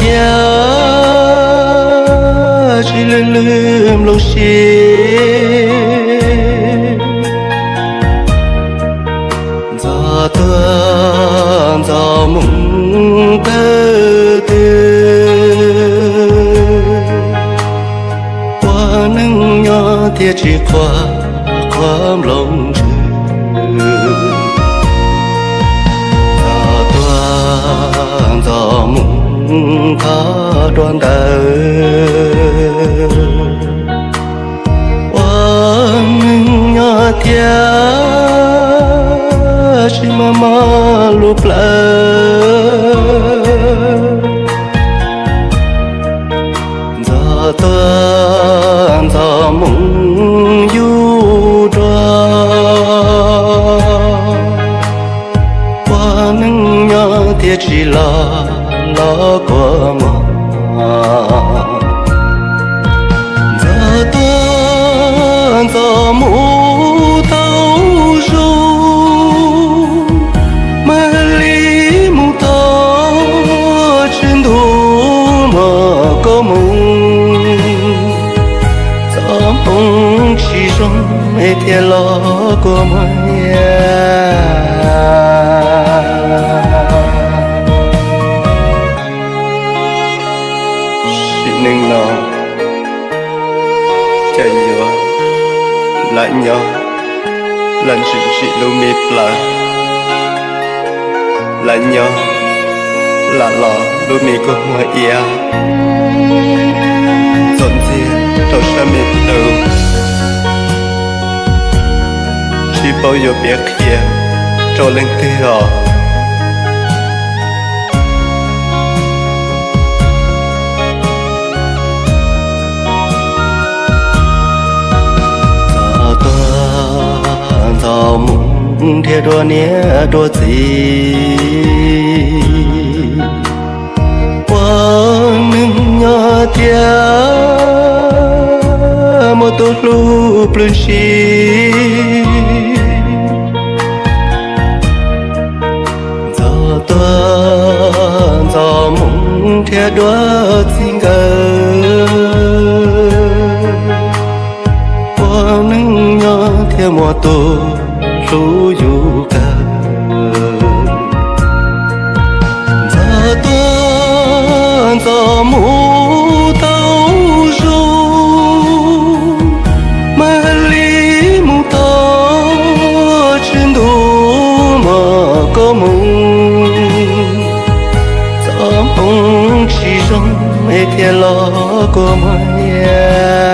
tia chỉ lưm lưm lâu xì gió tuôn gió mùng tư, tia qua nâng nhỏ tia chỉ qua đoàn tờ Oang nhỏ thia, Chỉ mà mà lụp lỡ. Giờ tớ giờ mong du đoa Oang nhỏ thia chỉ là lo của mong gió tuôn gió mù chỉ mê thiệt lo của mày lại nhau lần sự sự lưu mi là lại nhau là lò lưu mi có mọi yêu. Dọn dẹp đầu xa mi đầu chỉ bao giờ biết kia, cho lên thế thế theo nia đua gì quang nâng nhỏ tia một tốt lu plun chi gió tuôn gió mộng thế đua xin ngờ. Quang nâng nhỏ theo một tổ lu yu tuôn gió mù tàu ru mà lý mù tàu trên đủ mà có mùng gió mùng chỉ trong mê thiệt lo của mày